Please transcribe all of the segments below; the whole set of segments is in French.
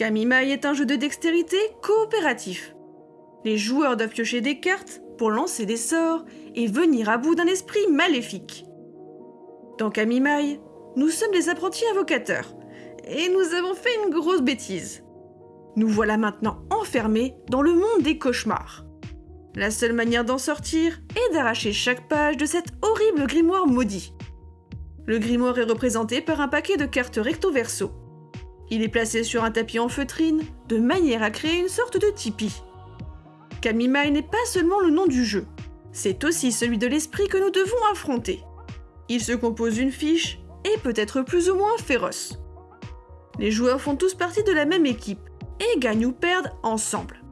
Kamimai est un jeu de dextérité coopératif. Les joueurs doivent piocher des cartes pour lancer des sorts et venir à bout d'un esprit maléfique. Dans Kamimai, nous sommes des apprentis invocateurs et nous avons fait une grosse bêtise. Nous voilà maintenant enfermés dans le monde des cauchemars. La seule manière d'en sortir est d'arracher chaque page de cet horrible grimoire maudit. Le grimoire est représenté par un paquet de cartes recto-verso. Il est placé sur un tapis en feutrine, de manière à créer une sorte de tipi. Kamimai n'est pas seulement le nom du jeu, c'est aussi celui de l'esprit que nous devons affronter. Il se compose d'une fiche et peut être plus ou moins féroce. Les joueurs font tous partie de la même équipe et gagnent ou perdent ensemble.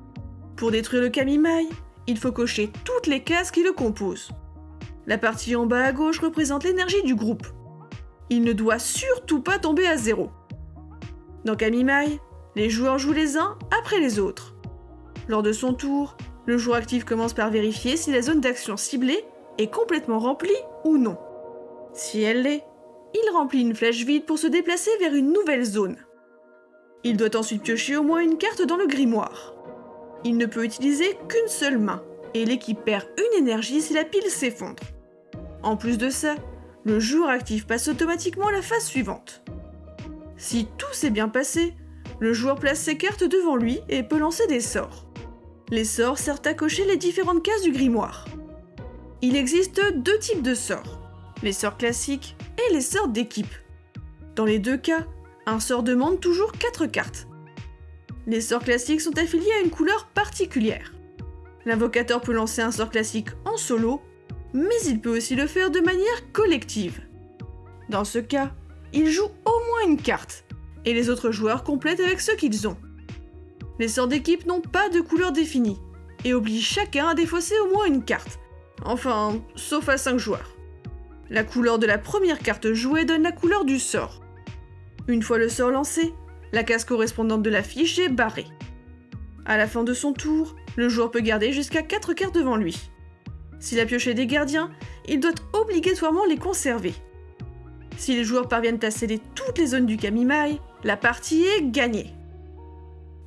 Pour détruire le Kamimai, il faut cocher toutes les cases qui le composent. La partie en bas à gauche représente l'énergie du groupe. Il ne doit surtout pas tomber à zéro. Dans Kamimai, les joueurs jouent les uns après les autres. Lors de son tour, le joueur actif commence par vérifier si la zone d'action ciblée est complètement remplie ou non. Si elle l'est, il remplit une flèche vide pour se déplacer vers une nouvelle zone. Il doit ensuite piocher au moins une carte dans le grimoire. Il ne peut utiliser qu'une seule main, et l'équipe perd une énergie si la pile s'effondre. En plus de ça, le joueur actif passe automatiquement à la phase suivante. Si tout s'est bien passé, le joueur place ses cartes devant lui et peut lancer des sorts. Les sorts servent à cocher les différentes cases du grimoire. Il existe deux types de sorts, les sorts classiques et les sorts d'équipe. Dans les deux cas, un sort demande toujours 4 cartes. Les sorts classiques sont affiliés à une couleur particulière. L'invocateur peut lancer un sort classique en solo, mais il peut aussi le faire de manière collective. Dans ce cas, il joue moins une carte, et les autres joueurs complètent avec ce qu'ils ont. Les sorts d'équipe n'ont pas de couleur définie, et obligent chacun à défausser au moins une carte. Enfin, sauf à 5 joueurs. La couleur de la première carte jouée donne la couleur du sort. Une fois le sort lancé, la case correspondante de la fiche est barrée. À la fin de son tour, le joueur peut garder jusqu'à 4 cartes devant lui. S'il a pioché des gardiens, il doit obligatoirement les conserver. Si les joueurs parviennent à sceller toutes les zones du Kamimai, la partie est gagnée.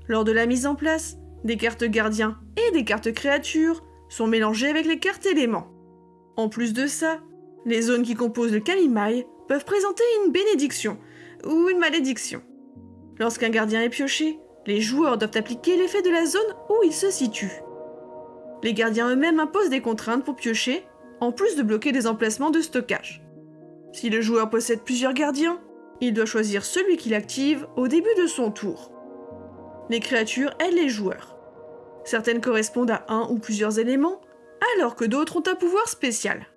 Lors de la mise en place, des cartes gardiens et des cartes créatures sont mélangées avec les cartes éléments. En plus de ça, les zones qui composent le Kamimai peuvent présenter une bénédiction, ou une malédiction. Lorsqu'un gardien est pioché, les joueurs doivent appliquer l'effet de la zone où il se situe. Les gardiens eux-mêmes imposent des contraintes pour piocher, en plus de bloquer des emplacements de stockage. Si le joueur possède plusieurs gardiens, il doit choisir celui qu'il active au début de son tour. Les créatures aident les joueurs. Certaines correspondent à un ou plusieurs éléments, alors que d'autres ont un pouvoir spécial.